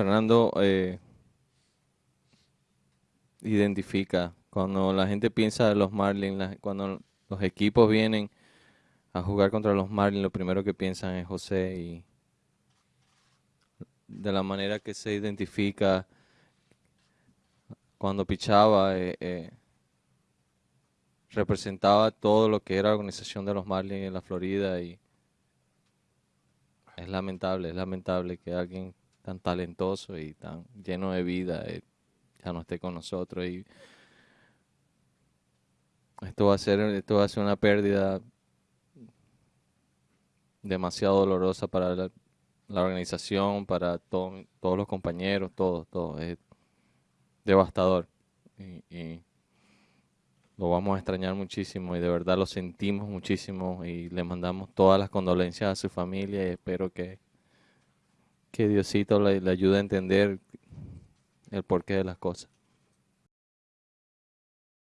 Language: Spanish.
Fernando eh, identifica cuando la gente piensa de los Marlins, cuando los equipos vienen a jugar contra los Marlins, lo primero que piensan es José y de la manera que se identifica cuando pichaba, eh, eh, representaba todo lo que era la organización de los Marlins en la Florida y es lamentable, es lamentable que alguien tan talentoso y tan lleno de vida eh, ya no esté con nosotros y esto va a ser esto va a ser una pérdida demasiado dolorosa para la, organización, para todos los compañeros, todo, todo. Es devastador. Y, lo vamos a extrañar muchísimo y de verdad lo sentimos muchísimo y le mandamos todas las condolencias a su familia y espero que, que Diosito le ayude a entender el porqué de las cosas.